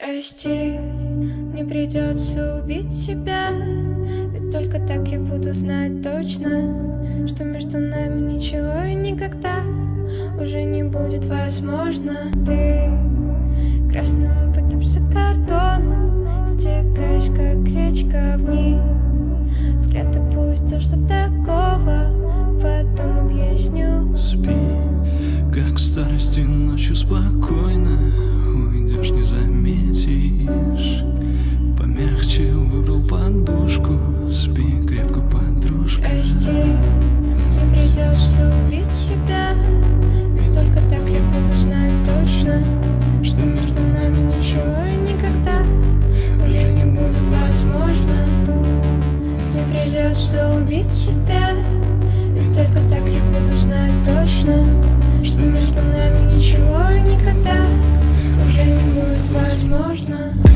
Прости, мне придется убить тебя. Ведь только так я буду знать точно Что между нами ничего и никогда Уже не будет возможно. Ты красным пытаешься картону Стекаешь, как речка вниз. Взгляд опустил, что такого Потом объясню. Спи, как в старости ночью спокойно. Уйдешь, не заметишь подушку Спи крепко, подружка. Прости, мне придется убить себя. Ведь только так я буду знать точно Что между нами ничего и никогда Уже не будет возможно. Мне придется убить себя. Ведь только так я буду знать точно Что между нами ничего и никогда Уже не будет возможно.